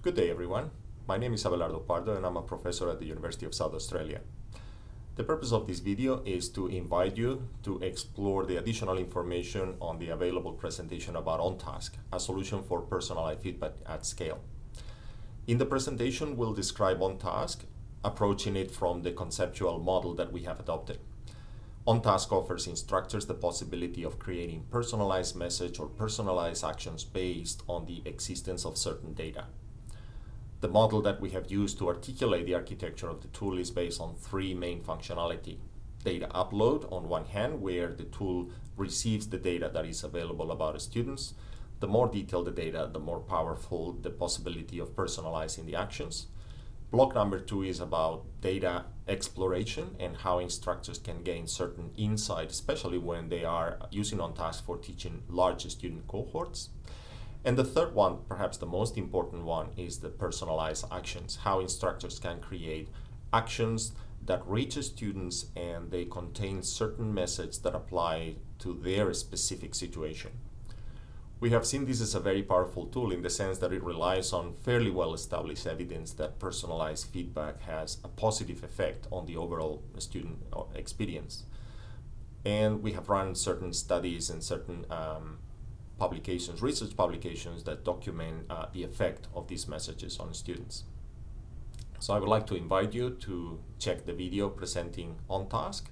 Good day, everyone. My name is Abelardo Pardo, and I'm a professor at the University of South Australia. The purpose of this video is to invite you to explore the additional information on the available presentation about OnTask, a solution for personalized feedback at scale. In the presentation, we'll describe OnTask, approaching it from the conceptual model that we have adopted. OnTask offers instructors the possibility of creating personalized message or personalized actions based on the existence of certain data. The model that we have used to articulate the architecture of the tool is based on three main functionality. Data upload on one hand, where the tool receives the data that is available about students. The more detailed the data, the more powerful the possibility of personalizing the actions. Block number two is about data exploration and how instructors can gain certain insight, especially when they are using on OnTask for teaching large student cohorts. And the third one, perhaps the most important one, is the personalized actions, how instructors can create actions that reach students and they contain certain messages that apply to their specific situation. We have seen this as a very powerful tool in the sense that it relies on fairly well-established evidence that personalized feedback has a positive effect on the overall student uh, experience. And we have run certain studies and certain um, publications, research publications that document uh, the effect of these messages on students. So I would like to invite you to check the video presenting OnTask,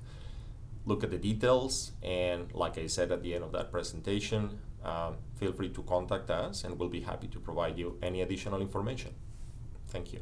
look at the details, and like I said at the end of that presentation, uh, feel free to contact us and we'll be happy to provide you any additional information. Thank you.